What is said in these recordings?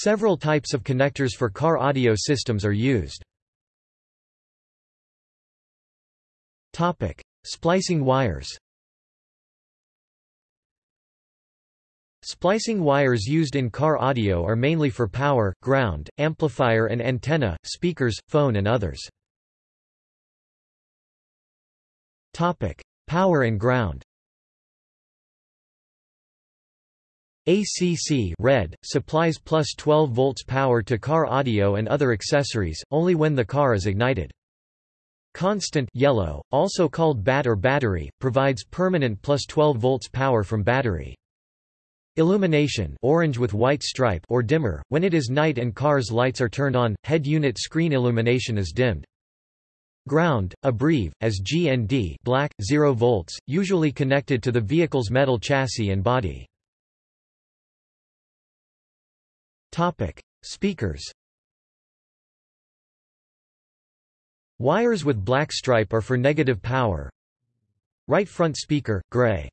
Several types of connectors for car audio systems are used. Topic: Splicing wires Splicing wires used in car audio are mainly for power, ground, amplifier and antenna, speakers, phone and others. Topic: Power and ground ACC red, supplies plus 12 volts power to car audio and other accessories, only when the car is ignited. Constant yellow, also called BAT or battery, provides permanent plus 12 volts power from battery. Illumination orange with white stripe or dimmer, when it is night and car's lights are turned on, head unit screen illumination is dimmed. Ground, abbrev, as GND black, 0 volts, usually connected to the vehicle's metal chassis and body. Topic: Speakers. Wires with black stripe are for negative power. Right front speaker, gray.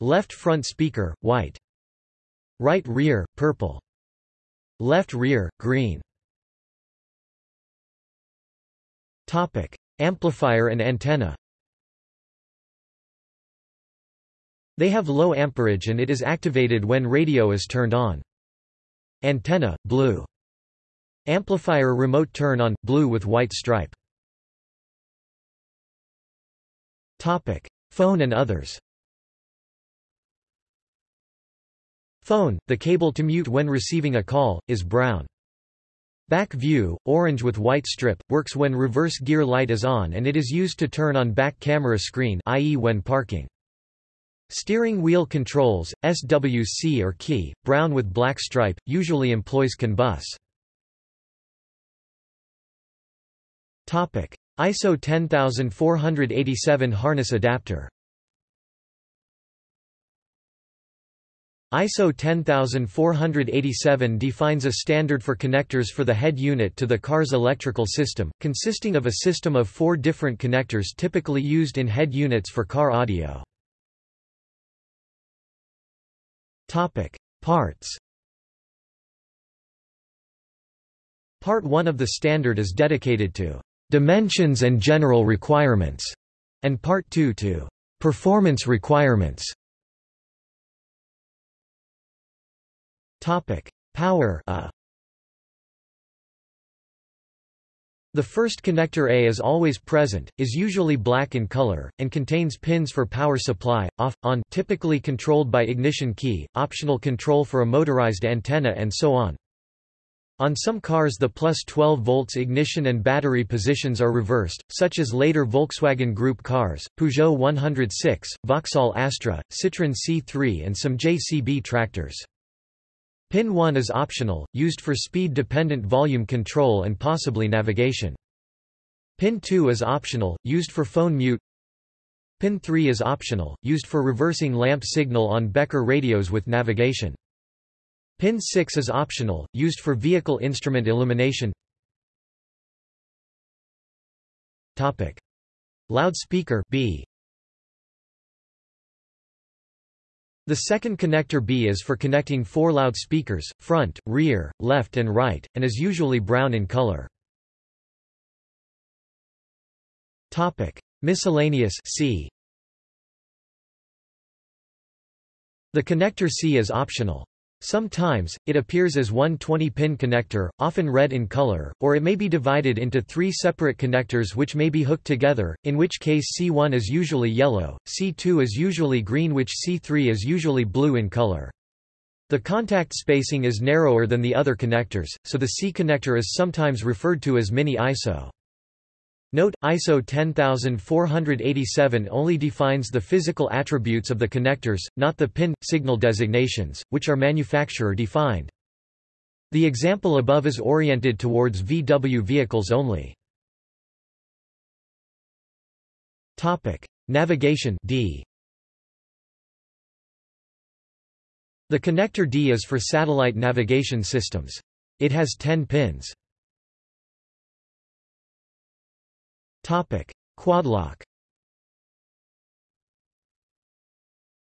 Left front speaker, white. Right rear, purple. Left rear, green. Topic: Amplifier and antenna. They have low amperage and it is activated when radio is turned on. Antenna, blue. Amplifier remote turn on, blue with white stripe. Topic. Phone and others Phone, the cable to mute when receiving a call, is brown. Back view, orange with white strip, works when reverse gear light is on and it is used to turn on back camera screen i.e. when parking. Steering wheel controls, SWC or key, brown with black stripe, usually employs CAN bus. ISO 10487 harness adapter ISO 10487 defines a standard for connectors for the head unit to the car's electrical system, consisting of a system of four different connectors typically used in head units for car audio. Topic: Parts. Part 1 of the standard is dedicated to dimensions and general requirements, and Part 2 to performance requirements. Topic: Power a. The first connector A is always present, is usually black in color, and contains pins for power supply, off, on typically controlled by ignition key, optional control for a motorized antenna and so on. On some cars the plus 12 volts ignition and battery positions are reversed, such as later Volkswagen Group cars, Peugeot 106, Vauxhall Astra, Citroën C3 and some JCB tractors. Pin 1 is optional, used for speed-dependent volume control and possibly navigation. Pin 2 is optional, used for phone mute. Pin 3 is optional, used for reversing lamp signal on Becker radios with navigation. Pin 6 is optional, used for vehicle instrument illumination. Topic: Loudspeaker B The second connector B is for connecting four loudspeakers, front, rear, left and right, and is usually brown in color. Topic: Miscellaneous C. The connector C is optional. Sometimes, it appears as one 20-pin connector, often red in color, or it may be divided into three separate connectors which may be hooked together, in which case C1 is usually yellow, C2 is usually green which C3 is usually blue in color. The contact spacing is narrower than the other connectors, so the C connector is sometimes referred to as mini ISO. Note, ISO 10487 only defines the physical attributes of the connectors, not the pin, signal designations, which are manufacturer-defined. The example above is oriented towards VW vehicles only. Navigation D. The connector D is for satellite navigation systems. It has 10 pins. Quadlock.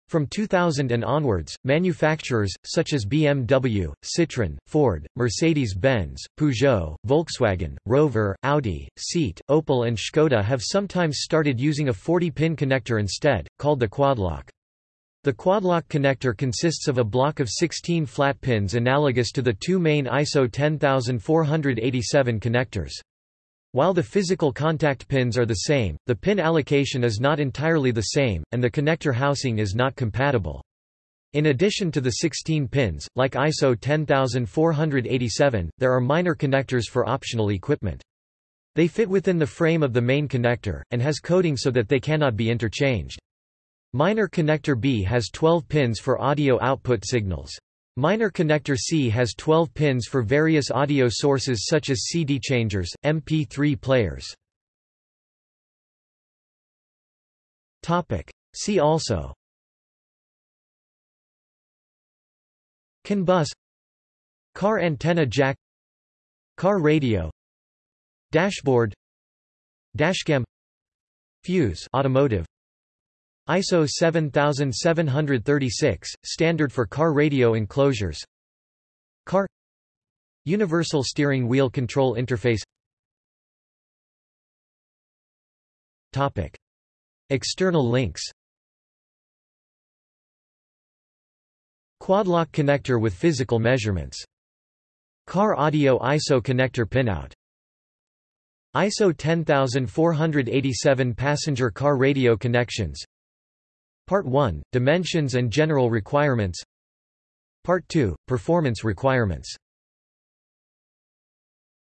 From 2000 and onwards, manufacturers, such as BMW, Citroën, Ford, Mercedes-Benz, Peugeot, Volkswagen, Rover, Audi, Seat, Opel and Škoda have sometimes started using a 40-pin connector instead, called the quadlock. The quadlock connector consists of a block of 16 flat pins analogous to the two main ISO 10487 connectors. While the physical contact pins are the same, the pin allocation is not entirely the same, and the connector housing is not compatible. In addition to the 16 pins, like ISO 10487, there are minor connectors for optional equipment. They fit within the frame of the main connector, and has coding so that they cannot be interchanged. Minor connector B has 12 pins for audio output signals. Minor connector C has 12 pins for various audio sources such as CD changers, MP3 players. See also. CAN bus Car antenna jack. Car radio. Dashboard. Dashcam. Fuse. Automotive ISO 7736, standard for car radio enclosures. Car. Universal steering wheel control interface. Topic. External links. Quadlock connector with physical measurements. Car audio ISO connector pinout. ISO 10487 passenger car radio connections Part 1 – Dimensions and general requirements. Part 2 – Performance requirements